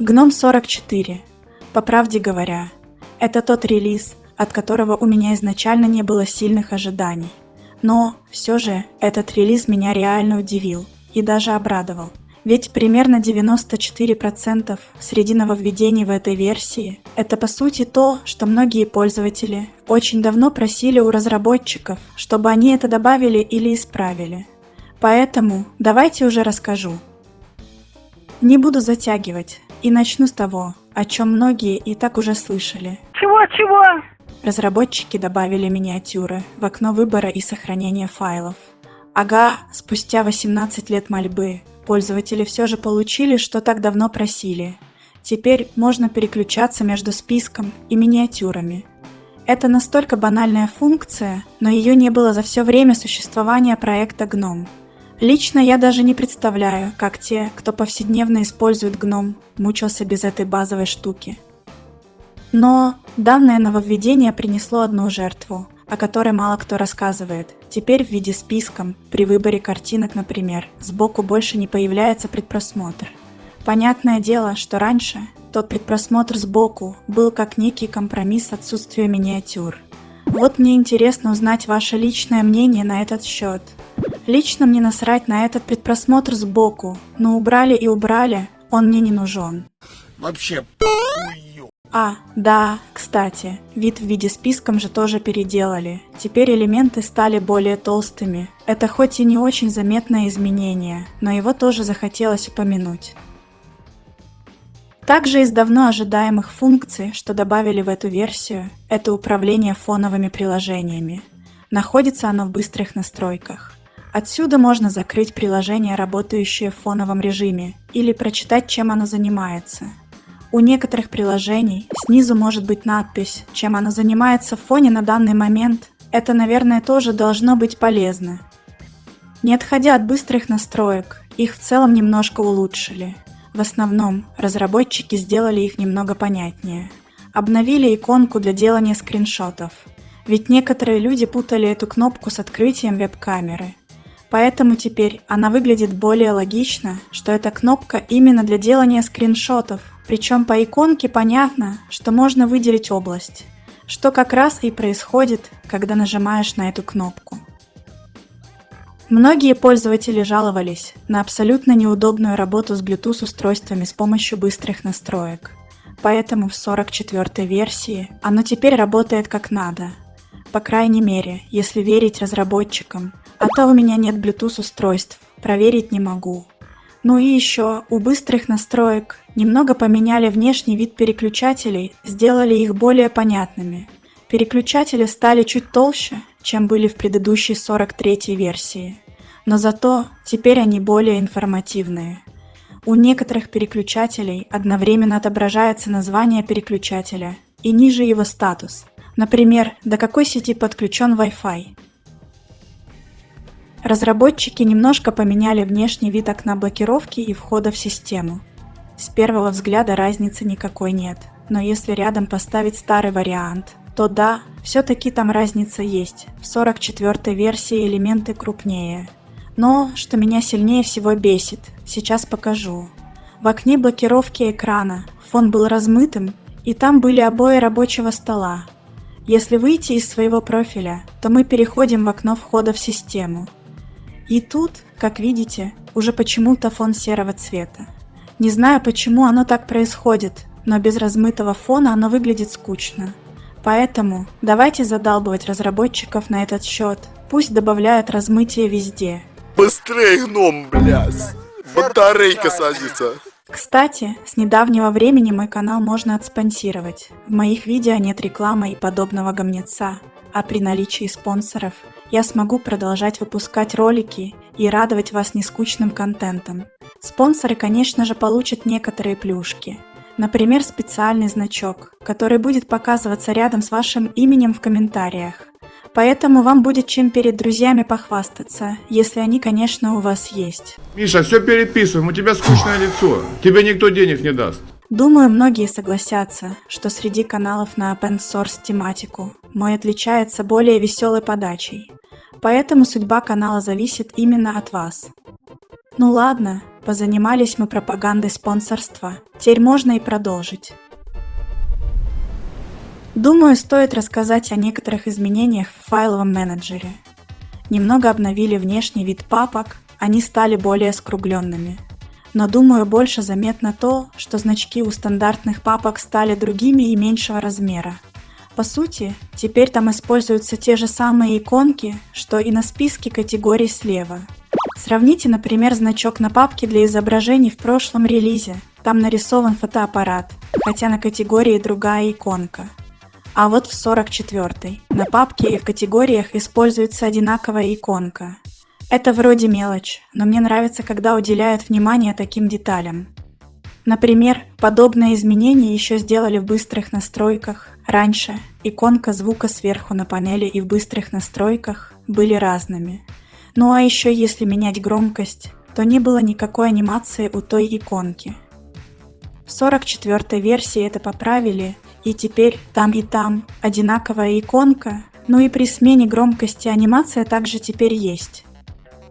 Гном 44. По правде говоря, это тот релиз, от которого у меня изначально не было сильных ожиданий. Но все же этот релиз меня реально удивил и даже обрадовал. Ведь примерно 94% среди нововведений в этой версии – это по сути то, что многие пользователи очень давно просили у разработчиков, чтобы они это добавили или исправили. Поэтому давайте уже расскажу. Не буду затягивать и начну с того, о чем многие и так уже слышали. Чего-чего? Разработчики добавили миниатюры в окно выбора и сохранения файлов. Ага, спустя 18 лет мольбы пользователи все же получили, что так давно просили. Теперь можно переключаться между списком и миниатюрами. Это настолько банальная функция, но ее не было за все время существования проекта GNOME. Лично я даже не представляю, как те, кто повседневно использует GNOME, мучился без этой базовой штуки. Но данное нововведение принесло одну жертву, о которой мало кто рассказывает. Теперь в виде списком, при выборе картинок, например, сбоку больше не появляется предпросмотр. Понятное дело, что раньше тот предпросмотр сбоку был как некий компромисс отсутствия миниатюр. Вот мне интересно узнать ваше личное мнение на этот счет. Лично мне насрать на этот предпросмотр сбоку, но убрали и убрали, он мне не нужен. Вообще похую. А, да, кстати, вид в виде списком же тоже переделали. Теперь элементы стали более толстыми. Это хоть и не очень заметное изменение, но его тоже захотелось упомянуть. Также из давно ожидаемых функций, что добавили в эту версию, это управление фоновыми приложениями. Находится оно в быстрых настройках. Отсюда можно закрыть приложение, работающее в фоновом режиме, или прочитать, чем оно занимается. У некоторых приложений снизу может быть надпись, чем оно занимается в фоне на данный момент. Это, наверное, тоже должно быть полезно. Не отходя от быстрых настроек, их в целом немножко улучшили. В основном, разработчики сделали их немного понятнее. Обновили иконку для делания скриншотов. Ведь некоторые люди путали эту кнопку с открытием веб-камеры – Поэтому теперь она выглядит более логично, что эта кнопка именно для делания скриншотов. Причем по иконке понятно, что можно выделить область, что как раз и происходит, когда нажимаешь на эту кнопку. Многие пользователи жаловались на абсолютно неудобную работу с Bluetooth устройствами с помощью быстрых настроек. Поэтому в 44 версии оно теперь работает как надо. По крайней мере, если верить разработчикам, а то у меня нет Bluetooth устройств, проверить не могу. Ну и еще, у быстрых настроек немного поменяли внешний вид переключателей, сделали их более понятными. Переключатели стали чуть толще, чем были в предыдущей 43 версии. Но зато теперь они более информативные. У некоторых переключателей одновременно отображается название переключателя и ниже его статус. Например, до какой сети подключен Wi-Fi. Разработчики немножко поменяли внешний вид окна блокировки и входа в систему. С первого взгляда разницы никакой нет, но если рядом поставить старый вариант, то да, все-таки там разница есть, в 44 версии элементы крупнее. Но, что меня сильнее всего бесит, сейчас покажу. В окне блокировки экрана фон был размытым, и там были обои рабочего стола. Если выйти из своего профиля, то мы переходим в окно входа в систему – и тут, как видите, уже почему-то фон серого цвета. Не знаю, почему оно так происходит, но без размытого фона оно выглядит скучно. Поэтому давайте задалбывать разработчиков на этот счет. Пусть добавляют размытие везде. Быстрее, гном, блядь. Батарейка садится. Кстати, с недавнего времени мой канал можно отспонсировать. В моих видео нет рекламы и подобного гомнеца, а при наличии спонсоров я смогу продолжать выпускать ролики и радовать вас нескучным контентом. Спонсоры, конечно же, получат некоторые плюшки. Например, специальный значок, который будет показываться рядом с вашим именем в комментариях. Поэтому вам будет чем перед друзьями похвастаться, если они, конечно, у вас есть. Миша, все переписываем, у тебя скучное лицо. Тебе никто денег не даст. Думаю, многие согласятся, что среди каналов на open source тематику мой отличается более веселой подачей. Поэтому судьба канала зависит именно от вас. Ну ладно, позанимались мы пропагандой спонсорства. Теперь можно и продолжить. Думаю, стоит рассказать о некоторых изменениях в файловом менеджере. Немного обновили внешний вид папок, они стали более скругленными. Но думаю, больше заметно то, что значки у стандартных папок стали другими и меньшего размера. По сути, теперь там используются те же самые иконки, что и на списке категорий слева. Сравните, например, значок на папке для изображений в прошлом релизе. Там нарисован фотоаппарат, хотя на категории другая иконка. А вот в 44 на папке и в категориях используется одинаковая иконка. Это вроде мелочь, но мне нравится, когда уделяют внимание таким деталям. Например, подобное изменение еще сделали в быстрых настройках. Раньше иконка звука сверху на панели и в быстрых настройках были разными. Ну а еще если менять громкость, то не было никакой анимации у той иконки. В 44 версии это поправили, и теперь там и там одинаковая иконка, ну и при смене громкости анимация также теперь есть.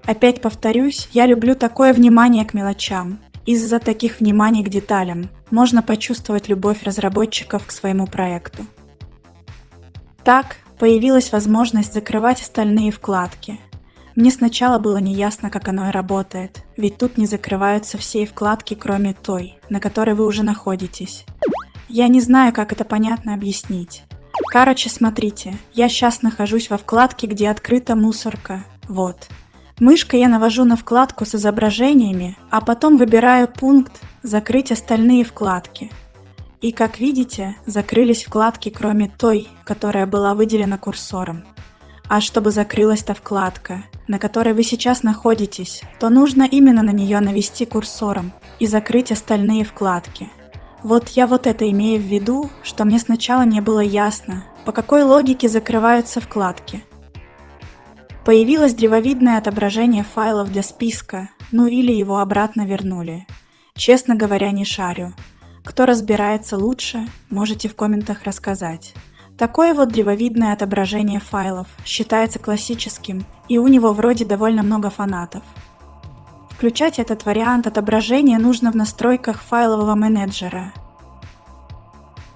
Опять повторюсь, я люблю такое внимание к мелочам. Из-за таких вниманий к деталям можно почувствовать любовь разработчиков к своему проекту. Так, появилась возможность закрывать остальные вкладки. Мне сначала было неясно, как оно работает, ведь тут не закрываются все вкладки, кроме той, на которой вы уже находитесь. Я не знаю, как это понятно объяснить. Короче, смотрите, я сейчас нахожусь во вкладке, где открыта мусорка. Вот. Мышкой я навожу на вкладку с изображениями, а потом выбираю пункт «Закрыть остальные вкладки». И как видите, закрылись вкладки, кроме той, которая была выделена курсором. А чтобы закрылась та вкладка, на которой вы сейчас находитесь, то нужно именно на нее навести курсором и закрыть остальные вкладки – вот я вот это имею в виду, что мне сначала не было ясно, по какой логике закрываются вкладки. Появилось древовидное отображение файлов для списка, ну или его обратно вернули. Честно говоря, не шарю. Кто разбирается лучше, можете в комментах рассказать. Такое вот древовидное отображение файлов считается классическим, и у него вроде довольно много фанатов. Включать этот вариант отображения нужно в настройках файлового менеджера.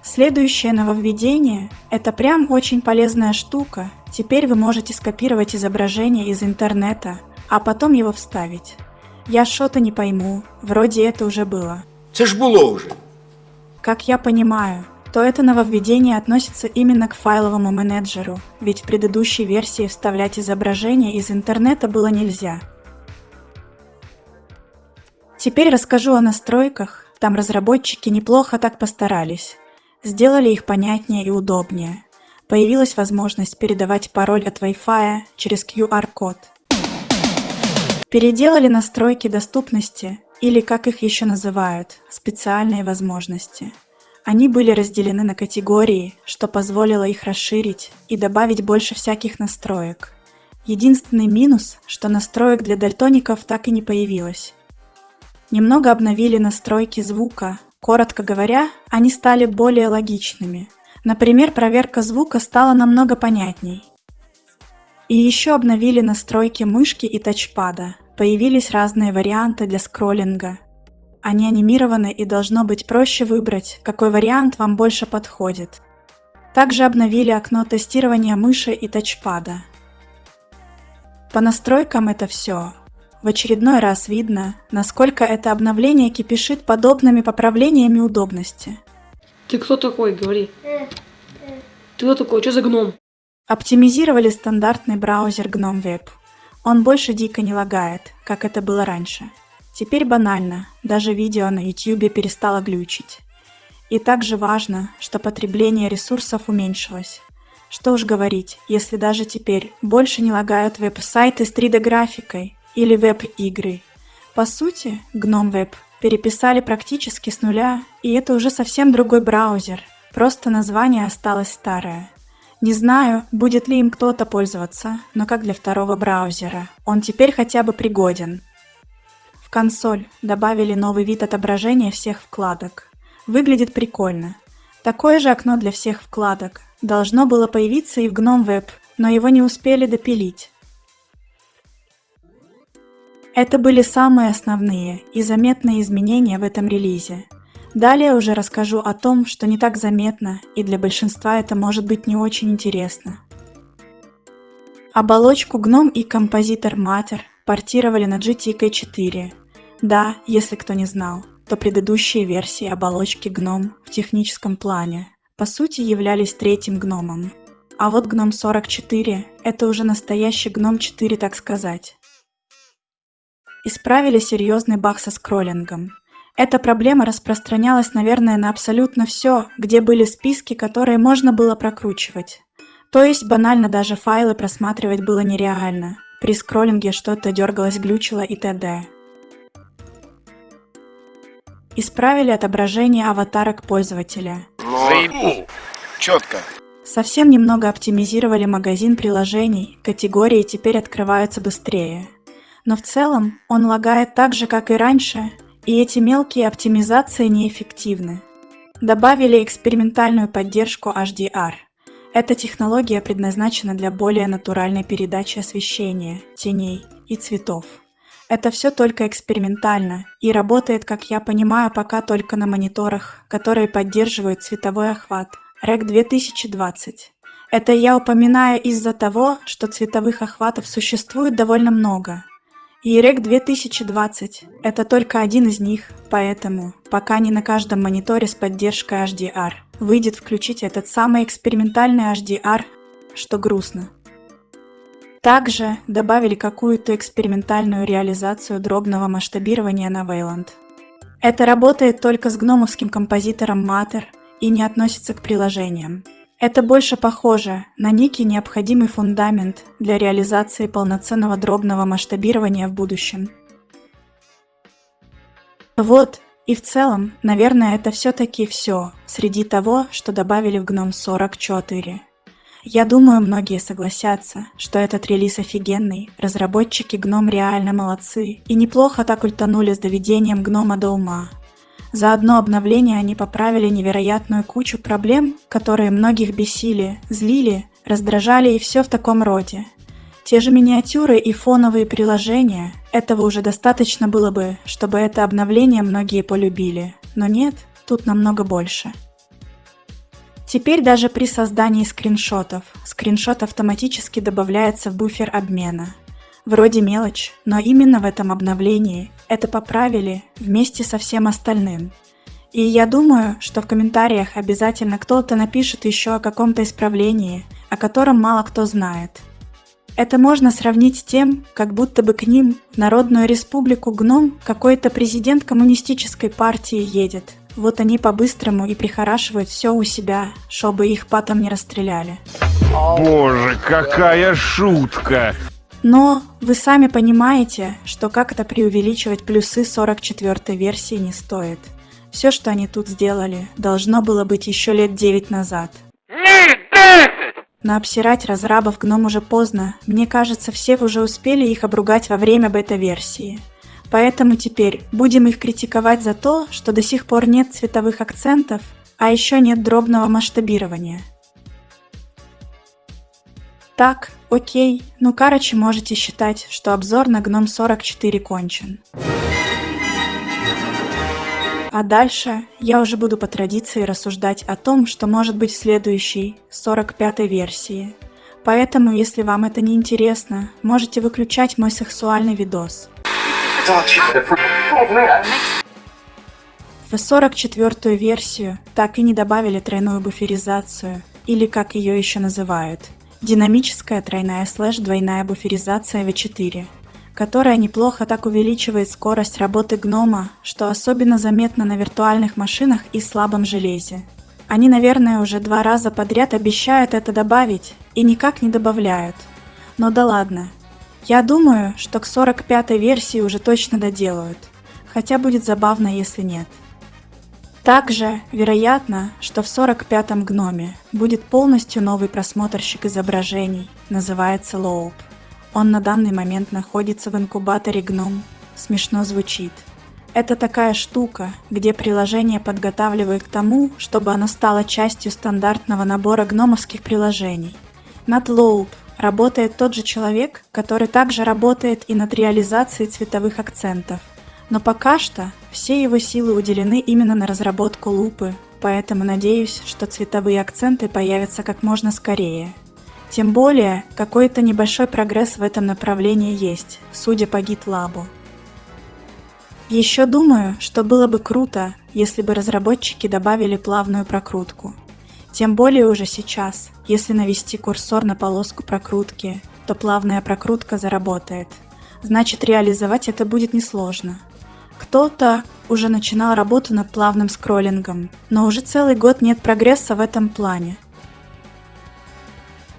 Следующее нововведение – это прям очень полезная штука. Теперь вы можете скопировать изображение из интернета, а потом его вставить. Я что-то не пойму, вроде это уже было. Це ж було уже. Как я понимаю, то это нововведение относится именно к файловому менеджеру, ведь в предыдущей версии вставлять изображение из интернета было нельзя. Теперь расскажу о настройках. Там разработчики неплохо так постарались. Сделали их понятнее и удобнее. Появилась возможность передавать пароль от Wi-Fi через QR-код. Переделали настройки доступности, или как их еще называют, специальные возможности. Они были разделены на категории, что позволило их расширить и добавить больше всяких настроек. Единственный минус, что настроек для дальтоников так и не появилось. Немного обновили настройки звука. Коротко говоря, они стали более логичными. Например, проверка звука стала намного понятней. И еще обновили настройки мышки и тачпада. Появились разные варианты для скроллинга. Они анимированы и должно быть проще выбрать, какой вариант вам больше подходит. Также обновили окно тестирования мыши и тачпада. По настройкам это все. В очередной раз видно, насколько это обновление кипишит подобными поправлениями удобности. Ты кто такой, говори. Ты кто такой, что за гном? Оптимизировали стандартный браузер GNOME Web. Он больше дико не лагает, как это было раньше. Теперь банально, даже видео на YouTube перестало глючить. И также важно, что потребление ресурсов уменьшилось. Что уж говорить, если даже теперь больше не лагают веб-сайты с 3D-графикой, или веб-игры. По сути, GNOME Web переписали практически с нуля, и это уже совсем другой браузер, просто название осталось старое. Не знаю, будет ли им кто-то пользоваться, но как для второго браузера, он теперь хотя бы пригоден. В консоль добавили новый вид отображения всех вкладок. Выглядит прикольно. Такое же окно для всех вкладок. Должно было появиться и в GNOME Web, но его не успели допилить. Это были самые основные и заметные изменения в этом релизе. Далее уже расскажу о том, что не так заметно, и для большинства это может быть не очень интересно. Оболочку GNOME и композитор Matter портировали на GTK4. Да, если кто не знал, то предыдущие версии оболочки GNOME в техническом плане по сути являлись третьим гномом. А вот GNOME 44 – это уже настоящий GNOME 4, так сказать. Исправили серьезный баг со скроллингом. Эта проблема распространялась, наверное, на абсолютно все, где были списки, которые можно было прокручивать. То есть банально даже файлы просматривать было нереально. При скроллинге что-то дергалось, глючило и т.д. Исправили отображение аватарок пользователя. Заебу. Четко. Совсем немного оптимизировали магазин приложений, категории теперь открываются быстрее. Но в целом он лагает так же, как и раньше, и эти мелкие оптимизации неэффективны. Добавили экспериментальную поддержку HDR – эта технология предназначена для более натуральной передачи освещения, теней и цветов. Это все только экспериментально и работает, как я понимаю, пока только на мониторах, которые поддерживают цветовой охват REC 2020. Это я упоминаю из-за того, что цветовых охватов существует довольно много, REC 2020 – это только один из них, поэтому, пока не на каждом мониторе с поддержкой HDR, выйдет включить этот самый экспериментальный HDR, что грустно. Также добавили какую-то экспериментальную реализацию дробного масштабирования на Wayland. Это работает только с гномовским композитором Matter и не относится к приложениям. Это больше похоже на некий необходимый фундамент для реализации полноценного дробного масштабирования в будущем. Вот, и в целом, наверное, это все-таки все среди того, что добавили в GNOME 44. Я думаю, многие согласятся, что этот релиз офигенный, разработчики GNOME реально молодцы и неплохо так ультанули с доведением гнома до ума. За одно обновление они поправили невероятную кучу проблем, которые многих бесили, злили, раздражали и все в таком роде. Те же миниатюры и фоновые приложения, этого уже достаточно было бы, чтобы это обновление многие полюбили. Но нет, тут намного больше. Теперь даже при создании скриншотов, скриншот автоматически добавляется в буфер обмена – Вроде мелочь, но именно в этом обновлении это поправили вместе со всем остальным. И я думаю, что в комментариях обязательно кто-то напишет еще о каком-то исправлении, о котором мало кто знает. Это можно сравнить с тем, как будто бы к ним в Народную Республику Гном какой-то президент коммунистической партии едет. Вот они по-быстрому и прихорашивают все у себя, чтобы их потом не расстреляли. Боже, какая шутка! Но вы сами понимаете, что как-то преувеличивать плюсы 44 версии не стоит. Все, что они тут сделали, должно было быть еще лет 9 назад. Но обсирать разрабов гном уже поздно. Мне кажется, все уже успели их обругать во время бета-версии. Поэтому теперь будем их критиковать за то, что до сих пор нет цветовых акцентов, а еще нет дробного масштабирования. Так, окей, ну короче можете считать, что обзор на Гном 44 кончен. А дальше я уже буду по традиции рассуждать о том, что может быть в следующей, 45 версии. Поэтому, если вам это не интересно, можете выключать мой сексуальный видос. В 44 версию так и не добавили тройную буферизацию, или как ее еще называют – Динамическая тройная слэш двойная буферизация V4, которая неплохо так увеличивает скорость работы гнома, что особенно заметно на виртуальных машинах и слабом железе. Они, наверное, уже два раза подряд обещают это добавить и никак не добавляют. Но да ладно. Я думаю, что к 45 версии уже точно доделают. Хотя будет забавно, если нет. Также вероятно, что в 45-м гноме будет полностью новый просмотрщик изображений, называется Loop. Он на данный момент находится в инкубаторе гном. Смешно звучит. Это такая штука, где приложение подготавливает к тому, чтобы оно стало частью стандартного набора гномовских приложений. NatLoop работает тот же человек, который также работает и над реализацией цветовых акцентов. Но пока что все его силы уделены именно на разработку лупы, поэтому надеюсь, что цветовые акценты появятся как можно скорее. Тем более, какой-то небольшой прогресс в этом направлении есть, судя по GitLab. Еще думаю, что было бы круто, если бы разработчики добавили плавную прокрутку. Тем более уже сейчас, если навести курсор на полоску прокрутки, то плавная прокрутка заработает. Значит, реализовать это будет несложно. Кто-то уже начинал работу над плавным скроллингом, но уже целый год нет прогресса в этом плане.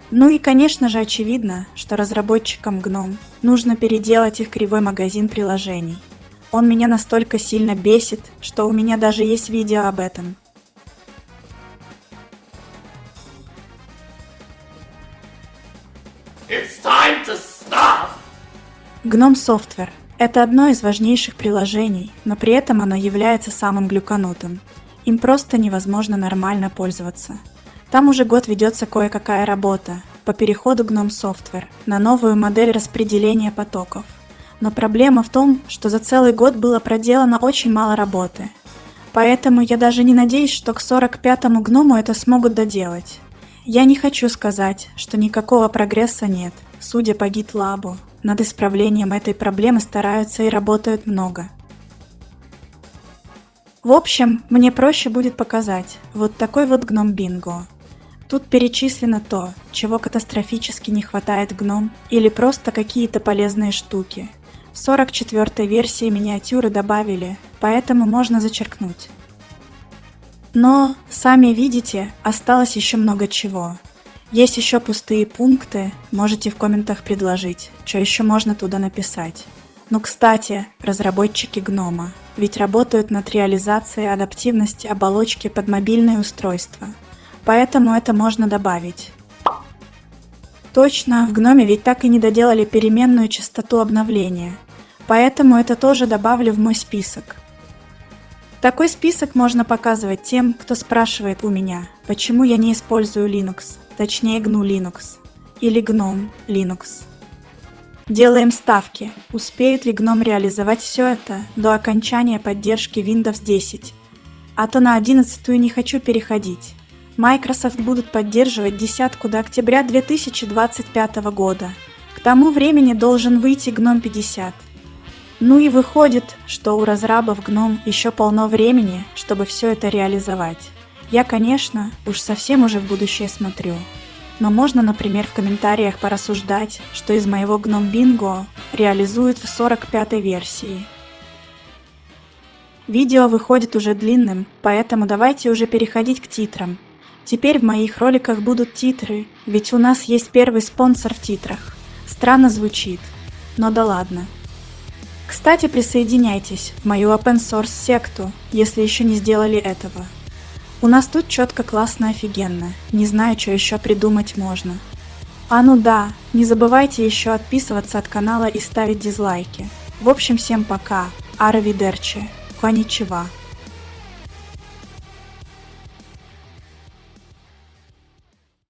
Ну и, конечно же, очевидно, что разработчикам GNOME нужно переделать их кривой магазин приложений. Он меня настолько сильно бесит, что у меня даже есть видео об этом. GNOME Software – это одно из важнейших приложений, но при этом оно является самым глюканутым. Им просто невозможно нормально пользоваться. Там уже год ведется кое-какая работа по переходу GNOME Software на новую модель распределения потоков. Но проблема в том, что за целый год было проделано очень мало работы. Поэтому я даже не надеюсь, что к 45-му гному это смогут доделать. Я не хочу сказать, что никакого прогресса нет, судя по GitLab. Над исправлением этой проблемы стараются и работают много. В общем, мне проще будет показать вот такой вот гном бинго. Тут перечислено то, чего катастрофически не хватает гном, или просто какие-то полезные штуки. В 44 версии миниатюры добавили, поэтому можно зачеркнуть. Но, сами видите, осталось еще много чего. Есть еще пустые пункты, можете в комментах предложить, что еще можно туда написать. Ну, кстати, разработчики Гнома, ведь работают над реализацией адаптивности оболочки под мобильные устройства, поэтому это можно добавить. Точно, в Гноме ведь так и не доделали переменную частоту обновления, поэтому это тоже добавлю в мой список. Такой список можно показывать тем, кто спрашивает у меня, почему я не использую Linux точнее GNU Linux или GNOME Linux. Делаем ставки, успеет ли GNOME реализовать все это до окончания поддержки Windows 10. А то на 11 не хочу переходить. Microsoft будут поддерживать десятку до октября 2025 года. К тому времени должен выйти GNOME 50. Ну и выходит, что у разрабов GNOME еще полно времени, чтобы все это реализовать. Я, конечно, уж совсем уже в будущее смотрю. Но можно, например, в комментариях порассуждать, что из моего Gnome Bingo реализуют в 45-й версии. Видео выходит уже длинным, поэтому давайте уже переходить к титрам. Теперь в моих роликах будут титры, ведь у нас есть первый спонсор в титрах. Странно звучит, но да ладно. Кстати, присоединяйтесь в мою open source секту, если еще не сделали этого. У нас тут четко классно офигенно. Не знаю, что еще придумать можно. А ну да, не забывайте еще отписываться от канала и ставить дизлайки. В общем, всем пока. Аравидерчи. Коничева.